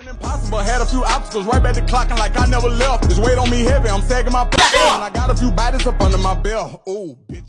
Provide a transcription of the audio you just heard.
Impossible, had a few obstacles right back to clocking like I never left. This weight on me heavy, I'm sagging my back, and I got a few bodies up under my belt. Ooh, bitch.